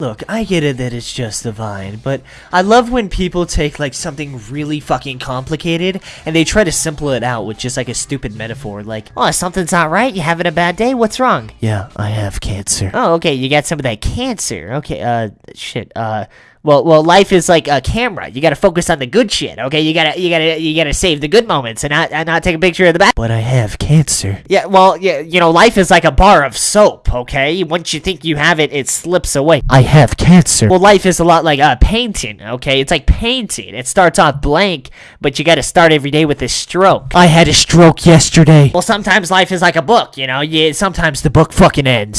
Look, I get it that it's just a vine, but I love when people take like something really fucking complicated and they try to simple it out with just like a stupid metaphor like, Oh, something's not right. You having a bad day? What's wrong? yeah, I have cancer. Oh, okay. You got some of that cancer. Okay. Uh, shit. Uh, well, well, life is like a camera. You gotta focus on the good shit. Okay. You gotta, you gotta, you gotta save the good moments and not, and not take a picture of the bad. But I have cancer. Yeah. Well, yeah. You know, life is like a bar of soap. Okay. Once you think you have it, it slips away. I have cancer. Well, life is a lot like a painting, okay? It's like painting. It starts off blank, but you gotta start every day with a stroke. I had a stroke yesterday. Well, sometimes life is like a book, you know? You, sometimes The book fucking ends.